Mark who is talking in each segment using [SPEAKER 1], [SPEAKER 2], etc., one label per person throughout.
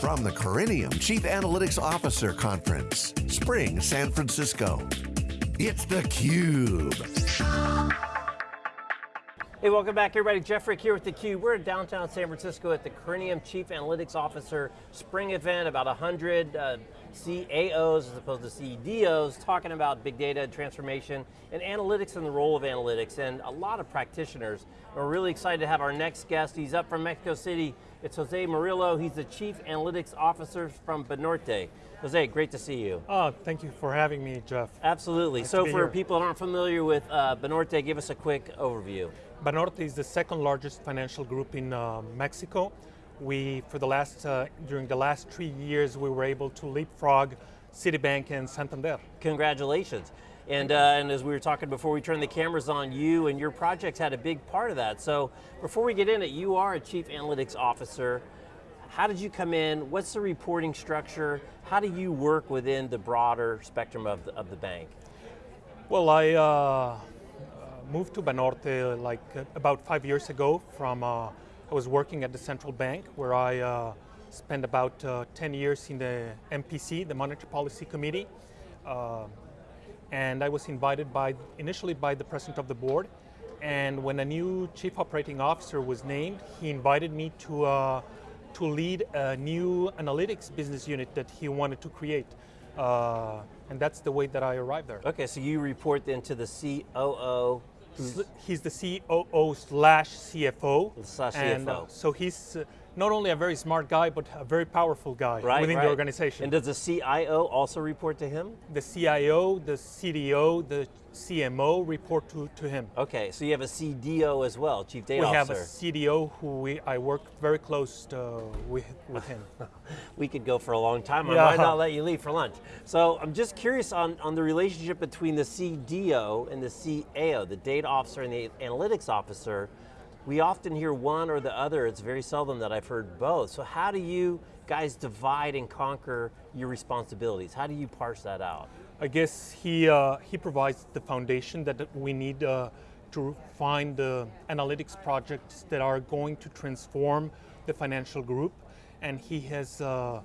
[SPEAKER 1] From the Corinium Chief Analytics Officer Conference, Spring, San Francisco. It's theCUBE.
[SPEAKER 2] Hey, welcome back everybody. Jeff Frick here with theCUBE. We're in downtown San Francisco at the Corinium Chief Analytics Officer Spring event, about 100 uh, CAOs as opposed to CDOs talking about big data transformation and analytics and the role of analytics and a lot of practitioners. We're really excited to have our next guest. He's up from Mexico City. It's Jose Murillo. He's the Chief Analytics Officer from Banorte. Jose, great to see you.
[SPEAKER 3] Oh, thank you for having me, Jeff.
[SPEAKER 2] Absolutely.
[SPEAKER 3] Nice
[SPEAKER 2] so for
[SPEAKER 3] here.
[SPEAKER 2] people that aren't familiar with uh, Banorte, give us a quick overview.
[SPEAKER 3] Banorte is the second largest financial group in uh, Mexico. We, for the last, uh, during the last three years, we were able to leapfrog Citibank and Santander.
[SPEAKER 2] Congratulations. And, uh, and as we were talking before we turned the cameras on, you and your projects had a big part of that. So before we get in it, you are a Chief Analytics Officer. How did you come in? What's the reporting structure? How do you work within the broader spectrum of the, of the bank?
[SPEAKER 3] Well, I uh, moved to Banorte like uh, about five years ago from, uh, I was working at the central bank where I uh, spent about uh, 10 years in the MPC, the Monetary Policy Committee. And I was invited by, initially by the president of the board. And when a new chief operating officer was named, he invited me to, uh, to lead a new analytics business unit that he wanted to create. Uh, and that's the way that I arrived there.
[SPEAKER 2] Okay, so you report then to the COO.
[SPEAKER 3] He's the COO slash CFO.
[SPEAKER 2] Slash
[SPEAKER 3] And,
[SPEAKER 2] CFO.
[SPEAKER 3] so he's uh, not only a very smart guy, but a very powerful guy
[SPEAKER 2] Right,
[SPEAKER 3] within
[SPEAKER 2] right.
[SPEAKER 3] the organization.
[SPEAKER 2] And does the CIO also report to him?
[SPEAKER 3] the CIO, the CDO, the CMO report to, to him.
[SPEAKER 2] Okay, so you have a CDO as well, Chief Data
[SPEAKER 3] we
[SPEAKER 2] Officer.
[SPEAKER 3] have a CDO who we, I work very close uh, with, with him.
[SPEAKER 2] we could go for a long time. I
[SPEAKER 3] Yeah.
[SPEAKER 2] might not let you leave for lunch. So I'm just curious on, on the relationship between the CDO and the CAO, the data officer and the analytics officer. We often hear one or the other. It's very seldom that I've heard both. So how do you guys divide and conquer your responsibilities? How do you parse that out?
[SPEAKER 3] I guess he, uh, he provides the foundation that we need uh, to find the analytics projects that are going to transform the financial group. And he has uh,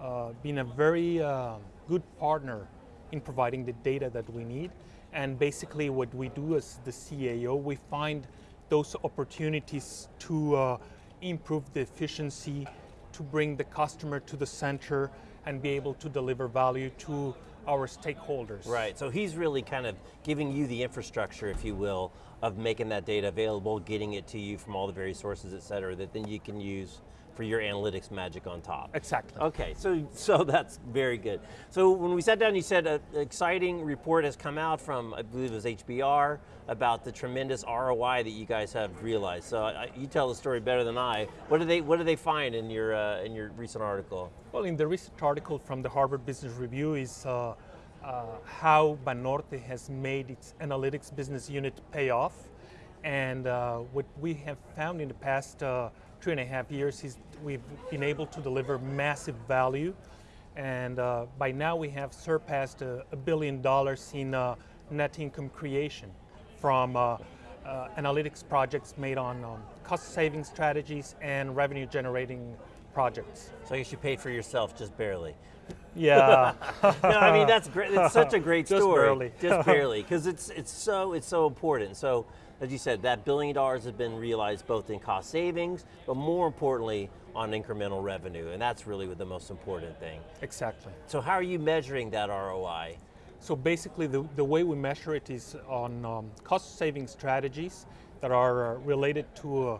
[SPEAKER 3] uh, been a very uh, good partner in providing the data that we need. And basically what we do as the CAO, we find those opportunities to uh, improve the efficiency, to bring the customer to the center and be able to deliver value to our stakeholders.
[SPEAKER 2] Right, so he's really kind of giving you the infrastructure, if you will, of making that data available, getting it to you from all the various sources, et cetera, that then you can use for your analytics magic on top.
[SPEAKER 3] Exactly.
[SPEAKER 2] Okay, so, so that's very good. So when we sat down, you said an exciting report has come out from, I believe it was HBR, about the tremendous ROI that you guys have realized. So I, you tell the story better than I. What do they, what did they find in your, uh, in your recent article?
[SPEAKER 3] Well, in the recent article from the Harvard Business Review is uh, uh, how Banorte has made its analytics business unit pay off. And uh, what we have found in the past uh, two and a half years we've been able to deliver massive value. And uh, by now we have surpassed a, a billion dollars in uh, net income creation from uh, uh, analytics projects made on um, cost saving strategies and revenue generating projects.
[SPEAKER 2] So I guess you paid for yourself just barely.
[SPEAKER 3] Yeah.
[SPEAKER 2] no, I mean that's great. It's such a great story.
[SPEAKER 3] Just barely.
[SPEAKER 2] Just barely, because it's it's so it's so important. So, as you said, that billion dollars has been realized both in cost savings, but more importantly on incremental revenue, and that's really the most important thing.
[SPEAKER 3] exactly.
[SPEAKER 2] So, how are you measuring that ROI?
[SPEAKER 3] So basically, the, the way we measure it is on um, cost saving strategies that are uh, related to uh,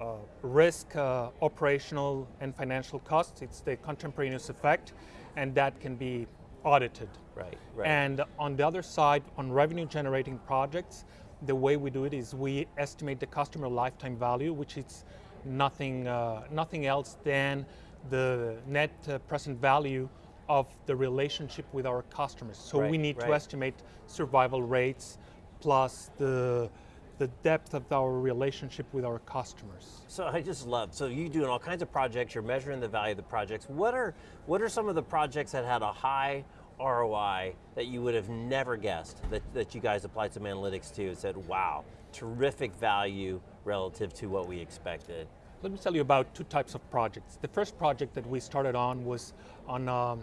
[SPEAKER 3] uh, risk, uh, operational, and financial costs. It's the contemporaneous effect, and that can be audited.
[SPEAKER 2] Right. Right.
[SPEAKER 3] And on the other side, on revenue generating projects, the way we do it is we estimate the customer lifetime value, which is nothing, uh, nothing else than the net uh, present value of the relationship with our customers. So we
[SPEAKER 2] Right,
[SPEAKER 3] need to estimate survival rates plus the, the depth of our relationship with our customers.
[SPEAKER 2] So I just love, so you're doing all kinds of projects, you're measuring the value of the projects. What are, what are some of the projects that had a high ROI that you would have never guessed that, that you guys applied some analytics to and said, wow, terrific value relative to what we expected?
[SPEAKER 3] let me tell you about two types of projects. The first project that we started on was on um,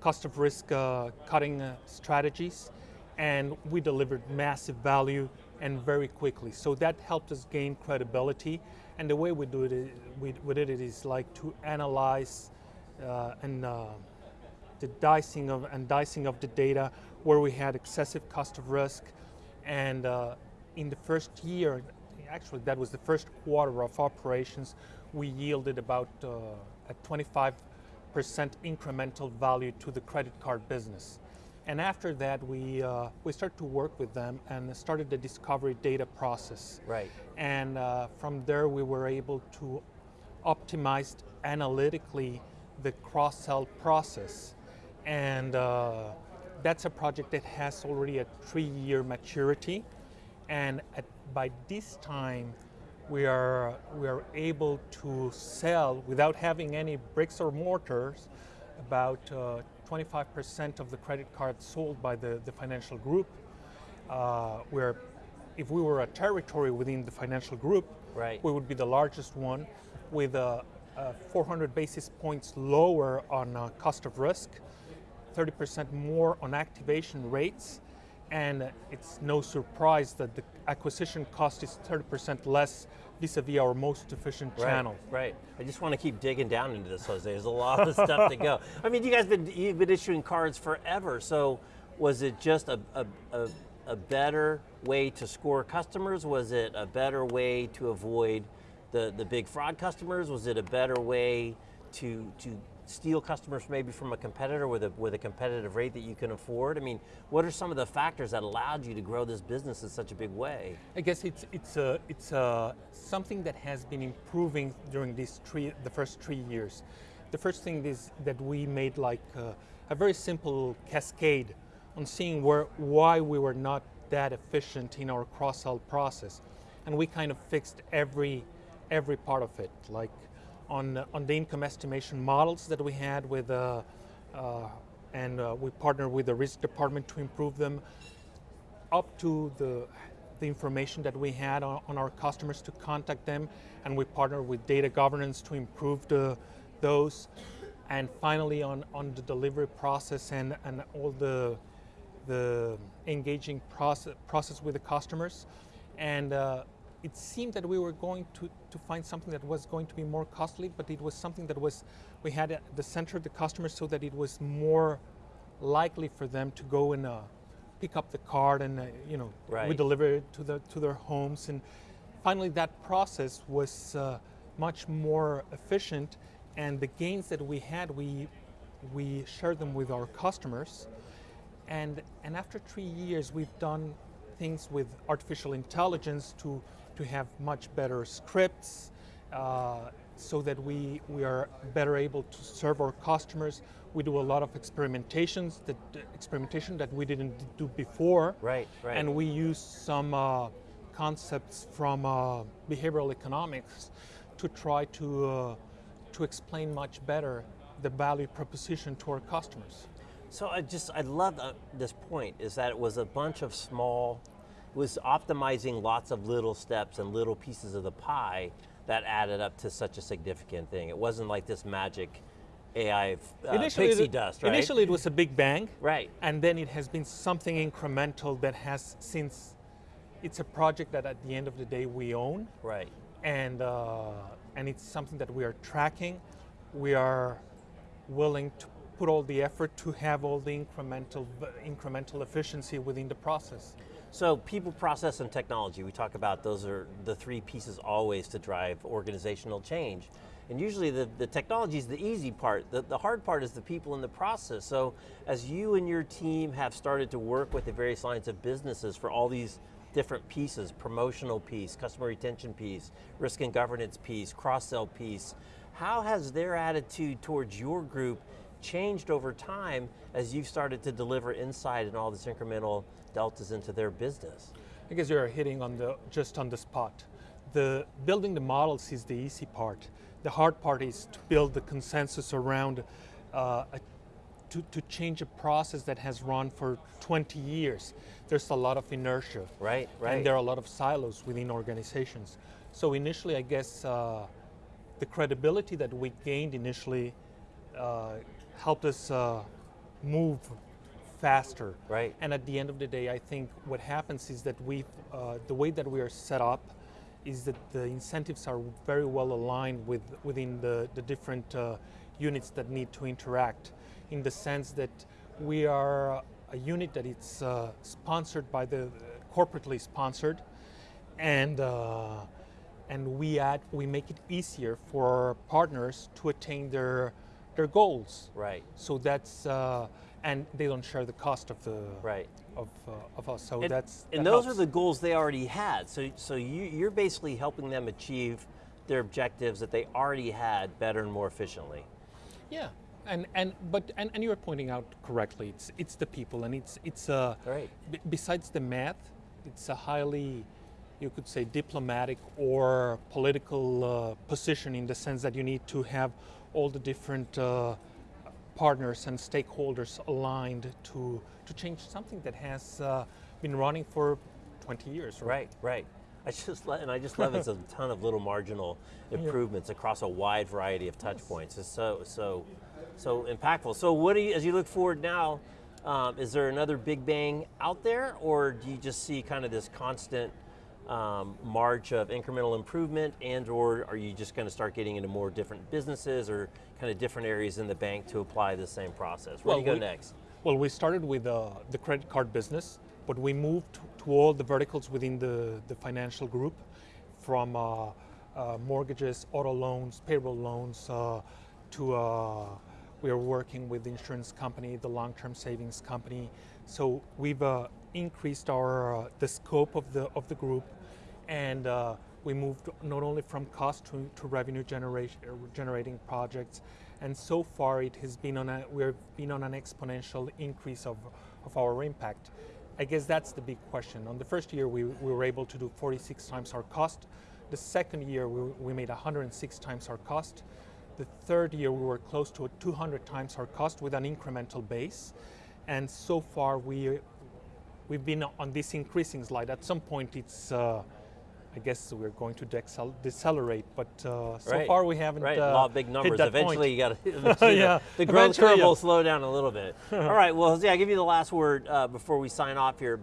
[SPEAKER 3] cost of risk uh, cutting uh, strategies, and we delivered massive value and very quickly. So that helped us gain credibility. And the way we do it, we, we did it is like to analyze uh, and uh, the dicing of and dicing of the data where we had excessive cost of risk, and uh, in the first year, actually that was the first quarter of operations, we yielded about uh, a 25% incremental value to the credit card business. And after that, we, uh, we started to work with them and started the discovery data process.
[SPEAKER 2] Right.
[SPEAKER 3] And uh, from there, we were able to optimize analytically the cross-sell process. And uh, that's a project that has already a three-year maturity. And at, by this time, we are, we are able to sell without having any bricks or mortars about uh, 25% of the credit cards sold by the, the financial group. Uh, where if we were a territory within the financial group,
[SPEAKER 2] right.
[SPEAKER 3] we would be the largest one with a, a 400 basis points lower on uh, cost of risk, 30% more on activation rates, and it's no surprise that the acquisition cost is 30% less vis-a-vis our most efficient
[SPEAKER 2] right,
[SPEAKER 3] channel.
[SPEAKER 2] Right. I just want to keep digging down into this, Jose. There's a lot of stuff to go. I mean, you guys been you've been issuing cards forever. So was it just a, a, a, a better way to score customers? Was it a better way to avoid the, the big fraud customers? Was it a better way to to steal customers maybe from a competitor with a, with a competitive rate that you can afford? I mean, what are some of the factors that allowed you to grow this business in such a big way?
[SPEAKER 3] I guess it's, it's, a, it's a, something that has been improving during these three, the first three years. The first thing is that we made like a, a very simple cascade on seeing where, why we were not that efficient in our cross-sell process. And we kind of fixed every, every part of it. Like on, on the income estimation models that we had with, uh, uh, and uh, we partnered with the risk department to improve them, up to the, the information that we had on, on our customers to contact them, and we partnered with data governance to improve the, those, and finally on, on the delivery process and, and all the, the engaging process, process with the customers. And uh, it seemed that we were going to, to find something that was going to be more costly, but it was something that was, we had at the center of the customer so that it was more likely for them to go and uh, pick up the card and, uh, you know,
[SPEAKER 2] right.
[SPEAKER 3] we deliver it to, the, to their homes. And finally that process was uh, much more efficient and the gains that we had, we, we shared them with our customers. And, and after three years, we've done things with artificial intelligence to to have much better scripts uh, so that we, we are better able to serve our customers. We do a lot of experimentations, that experimentation that we didn't do before.
[SPEAKER 2] Right, right.
[SPEAKER 3] And we use some uh, concepts from uh, behavioral economics to try to, uh, to explain much better the value proposition to our customers.
[SPEAKER 2] So I just, I love uh, this point, is that it was a bunch of small was optimizing lots of little steps and little pieces of the pie that added up to such a significant thing. It wasn't like this magic AI uh, initially pixie
[SPEAKER 3] it,
[SPEAKER 2] dust, right?
[SPEAKER 3] Initially it was a big bang.
[SPEAKER 2] Right.
[SPEAKER 3] And then it has been something incremental that has since, it's a project that at the end of the day we own.
[SPEAKER 2] Right.
[SPEAKER 3] And, uh, and it's something that we are tracking. We are willing to put all the effort to have all the incremental, incremental efficiency within the process.
[SPEAKER 2] So people, process, and technology, we talk about those are the three pieces always to drive organizational change. And usually the, the technology is the easy part. The, the hard part is the people in the process. So as you and your team have started to work with the various lines of businesses for all these different pieces, promotional piece, customer retention piece, risk and governance piece, cross-sell piece, how has their attitude towards your group changed over time as you've started to deliver insight and all this incremental deltas into their business?
[SPEAKER 3] I guess you're hitting on the just on the spot. The building the models is the easy part. The hard part is to build the consensus around uh, a, to, to change a process that has run for 20 years. There's a lot of inertia.
[SPEAKER 2] Right, right.
[SPEAKER 3] And there are a lot of silos within organizations. So initially, I guess uh, the credibility that we gained initially uh, helped us uh, move faster.
[SPEAKER 2] Right.
[SPEAKER 3] And at the end of the day, I think what happens is that we, uh, the way that we are set up, is that the incentives are very well aligned with within the, the different uh, units that need to interact, in the sense that we are a unit that it's uh, sponsored by the corporately sponsored, and uh, and we add we make it easier for our partners to attain their their goals.
[SPEAKER 2] Right.
[SPEAKER 3] So that's uh, and they don't share the cost of the
[SPEAKER 2] Right.
[SPEAKER 3] of, uh, of us. So
[SPEAKER 2] And,
[SPEAKER 3] that's
[SPEAKER 2] and
[SPEAKER 3] that
[SPEAKER 2] those helps. are the goals they already had. So, so you, you're basically helping them achieve their objectives that they already had better and more efficiently.
[SPEAKER 3] yeah. And and but and, and you're pointing out correctly. It's it's the people and it's it's uh,
[SPEAKER 2] Right.
[SPEAKER 3] b- besides the math, it's a highly you could say diplomatic or political uh, position in the sense that you need to have all the different uh, partners and stakeholders aligned to to change something that has uh, been running for 20 years.
[SPEAKER 2] Right, right. I just and I just love it's a ton of little marginal improvements across a wide variety of touch points. It's so so so impactful. So what do you as you look forward now? Um, is there another big bang out there, or do you just see kind of this constant um, march of incremental improvement, and or are you just going to start getting into more different businesses or kind of different areas in the bank to apply the same process? Where do you go
[SPEAKER 3] we-
[SPEAKER 2] next?
[SPEAKER 3] Well, we started with uh, the credit card business, but we moved to all the verticals within the, the financial group from uh, uh, mortgages, auto loans, payroll loans, uh, to uh, we are working with the insurance company, the long-term savings company. So we've uh, increased our uh, the scope of the of the group, and uh, we moved not only from cost to, to revenue generation, uh, generating projects, and so far it has been on a we've been on an exponential increase of, of our impact. I guess that's the big question. On the first year, we, we were able to do 46 times our cost. The second year, we, we made 106 times our cost. The third year, we were close to 200 times our cost with an incremental base. And so far, we we've been on this increasing slide. At some point, it's uh, I guess we're going to decelerate, but uh, so
[SPEAKER 2] Right.
[SPEAKER 3] far we haven't.
[SPEAKER 2] Right,
[SPEAKER 3] uh,
[SPEAKER 2] law of big numbers. Eventually,
[SPEAKER 3] point.
[SPEAKER 2] you got to.
[SPEAKER 3] Yeah,
[SPEAKER 2] the growth
[SPEAKER 3] eventually,
[SPEAKER 2] curve will slow down a little bit. All right. Well, Jose, I give you the last word uh, before we sign off here.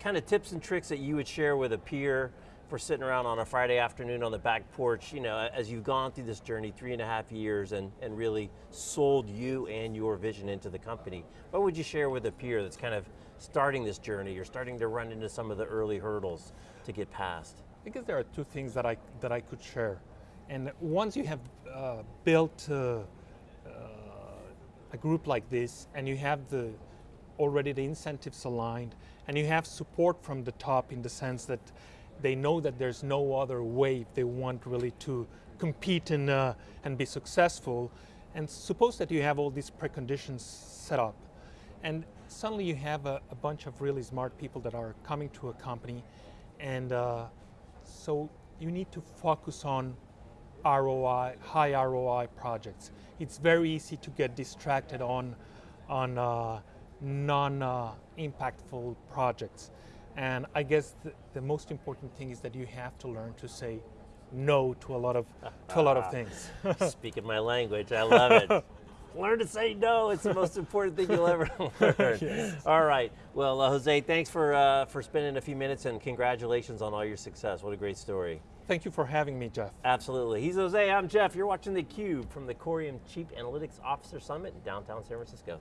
[SPEAKER 2] Kind of tips and tricks that you would share with a peer for sitting around on a Friday afternoon on the back porch. You know, as you've gone through this journey, three and a half years, and and really sold you and your vision into the company. What would you share with a peer that's kind of starting this journey? You're starting to run into some of the early hurdles to get past.
[SPEAKER 3] I guess there are two things that I that I could share, and once you have uh, built uh, uh, a group like this, and you have the already the incentives aligned, and you have support from the top in the sense that they know that there's no other way if they want really to compete and uh, and be successful, and suppose that you have all these preconditions set up, and suddenly you have a, a bunch of really smart people that are coming to a company, and uh, so you need to focus on ROI, high ROI projects. It's very easy to get distracted on, on uh, non-impactful projects. And I guess the, the most important thing is that you have to learn to say no to a lot of, to a lot of things.
[SPEAKER 2] Speaking my language, I love it. Learn to say no. It's the most important thing you'll ever learn. All right. Well, uh, Jose, thanks for uh, for spending a few minutes and congratulations on all your success. What a great story.
[SPEAKER 3] Thank you for having me, Jeff.
[SPEAKER 2] Absolutely. He's Jose. I'm Jeff. You're watching theCUBE from the Corinium Chief Analytics Officer Summit in downtown San Francisco.